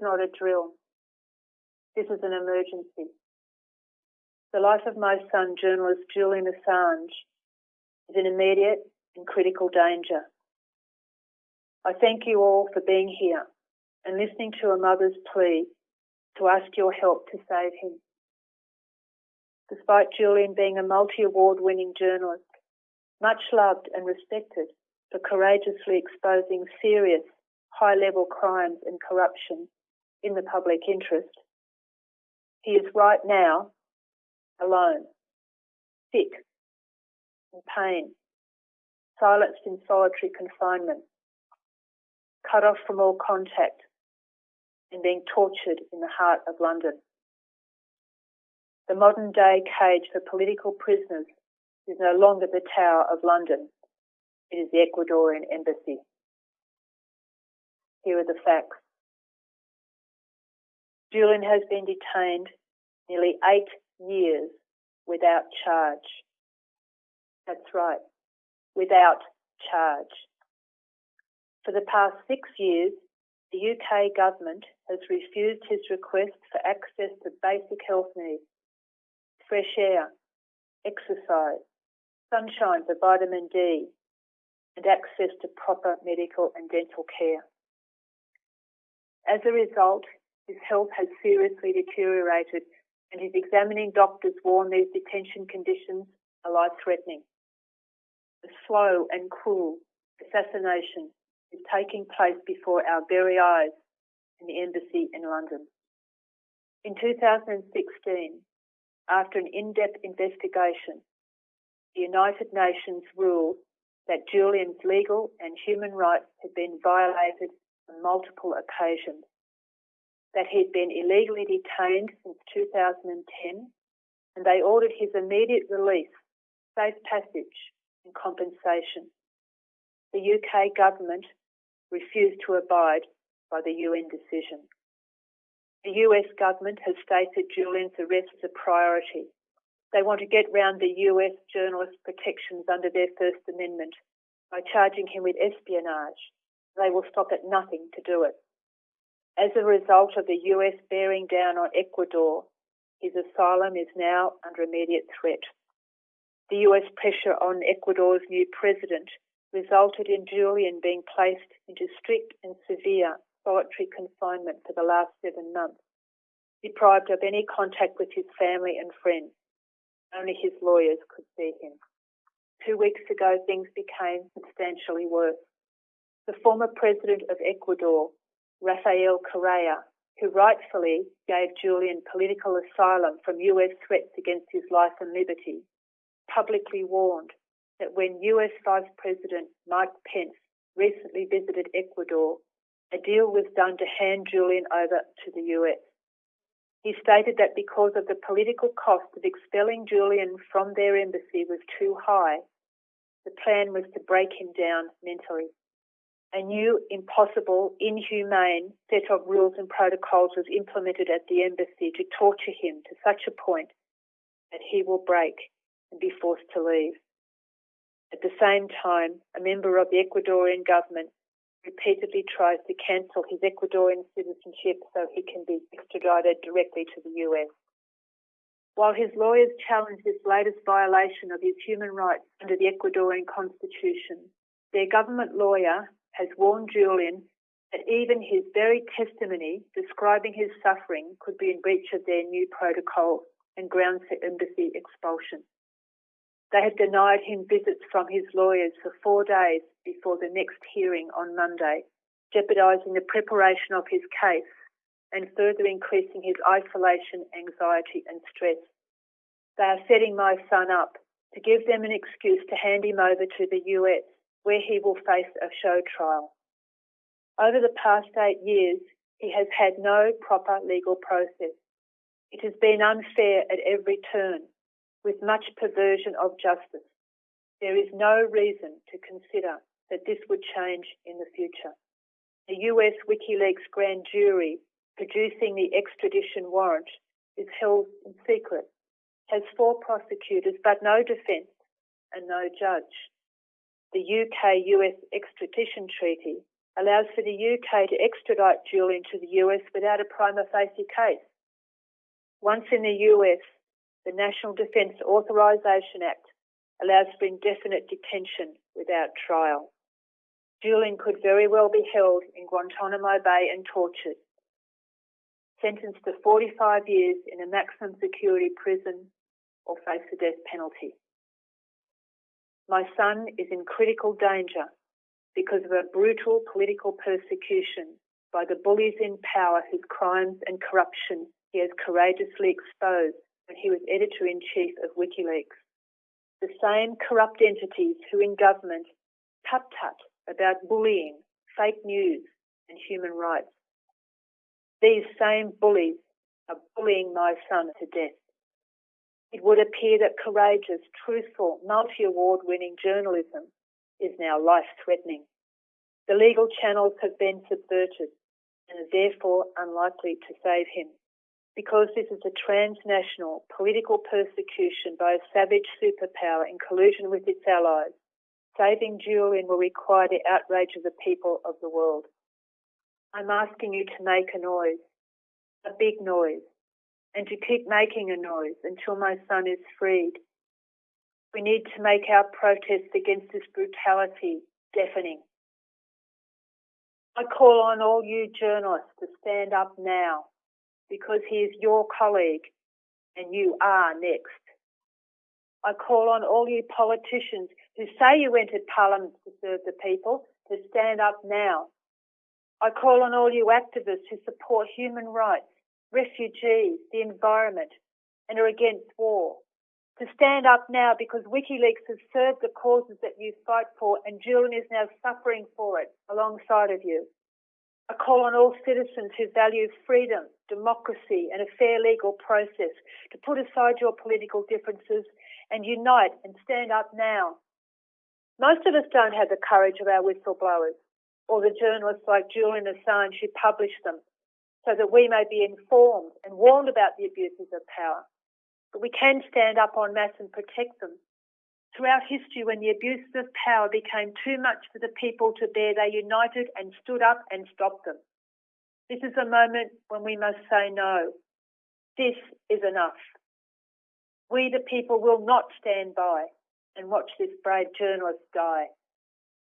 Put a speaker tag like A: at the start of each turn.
A: not a drill. This is an emergency. The life of my son, journalist Julian Assange, is in immediate and critical danger. I thank you all for being here and listening to a mother's plea to ask your help to save him. Despite Julian being a multi award winning journalist, much loved and respected for courageously exposing serious, high level crimes and corruption in the public interest, he is right now alone, sick, in pain, silenced in solitary confinement, cut off from all contact, and being tortured in the heart of London. The modern day cage for political prisoners is no longer the Tower of London, it is the Ecuadorian embassy. Here are the facts. Julian has been detained nearly eight years without charge. That's right, without charge. For the past six years, the UK government has refused his request for access to basic health needs, fresh air, exercise, sunshine for vitamin D, and access to proper medical and dental care. As a result, his health has seriously deteriorated and his examining doctors warn these detention conditions are life threatening. A slow and cruel assassination is taking place before our very eyes in the embassy in London. In 2016, after an in-depth investigation, the United Nations ruled that Julian's legal and human rights had been violated on multiple occasions, that he'd been illegally detained since 2010, and they ordered his immediate release, safe passage, and compensation. The UK government refused to abide by the UN decision. The US government has stated Julian's arrest is a priority. They want to get round the US journalist protections under their First Amendment by charging him with espionage. They will stop at nothing to do it. As a result of the US bearing down on Ecuador, his asylum is now under immediate threat. The US pressure on Ecuador's new president resulted in Julian being placed into strict and severe solitary confinement for the last seven months, deprived of any contact with his family and friends. Only his lawyers could see him. Two weeks ago, things became substantially worse. The former president of Ecuador, Rafael Correa, who rightfully gave Julian political asylum from US threats against his life and liberty, publicly warned that when US Vice President Mike Pence recently visited Ecuador, a deal was done to hand Julian over to the US. He stated that because of the political cost of expelling Julian from their embassy was too high, the plan was to break him down mentally. A new, impossible, inhumane set of rules and protocols was implemented at the embassy to torture him to such a point that he will break and be forced to leave. At the same time, a member of the Ecuadorian government repeatedly tries to cancel his Ecuadorian citizenship so he can be extradited directly to the US. While his lawyers challenge this latest violation of his human rights under the Ecuadorian constitution, their government lawyer has warned Julian that even his very testimony describing his suffering could be in breach of their new protocol and grounds for embassy expulsion. They have denied him visits from his lawyers for four days before the next hearing on Monday, jeopardising the preparation of his case and further increasing his isolation, anxiety, and stress. They are setting my son up to give them an excuse to hand him over to the US, where he will face a show trial. Over the past eight years, he has had no proper legal process. It has been unfair at every turn with much perversion of justice. There is no reason to consider that this would change in the future. The US WikiLeaks grand jury producing the extradition warrant is held in secret, has four prosecutors but no defence and no judge. The UK US extradition treaty allows for the UK to extradite Julian to the US without a prima facie case. Once in the US, the National Defence Authorisation Act allows for indefinite detention without trial. Julian could very well be held in Guantanamo Bay and tortured, sentenced to 45 years in a maximum security prison or face the death penalty. My son is in critical danger because of a brutal political persecution by the bullies in power whose crimes and corruption he has courageously exposed when he was editor in chief of WikiLeaks. The same corrupt entities who in government tut tut about bullying, fake news, and human rights. These same bullies are bullying my son to death. It would appear that courageous, truthful, multi award winning journalism is now life threatening. The legal channels have been subverted and are therefore unlikely to save him. Because this is a transnational political persecution by a savage superpower in collusion with its allies, saving Julian will require the outrage of the people of the world. I'm asking you to make a noise, a big noise, and to keep making a noise until my son is freed. We need to make our protest against this brutality deafening. I call on all you journalists to stand up now because he is your colleague and you are next. I call on all you politicians who say you entered Parliament to serve the people to stand up now. I call on all you activists who support human rights, refugees, the environment, and are against war to stand up now because WikiLeaks has served the causes that you fight for and Julian is now suffering for it alongside of you. I call on all citizens who value freedom, democracy, and a fair legal process to put aside your political differences and unite and stand up now. Most of us don't have the courage of our whistleblowers or the journalists like Julian Assange who publish them so that we may be informed and warned about the abuses of power. But we can stand up en masse and protect them. Throughout history, when the abuses of power became too much for the people to bear, they united and stood up and stopped them. This is a moment when we must say no. This is enough. We, the people, will not stand by and watch this brave journalist die.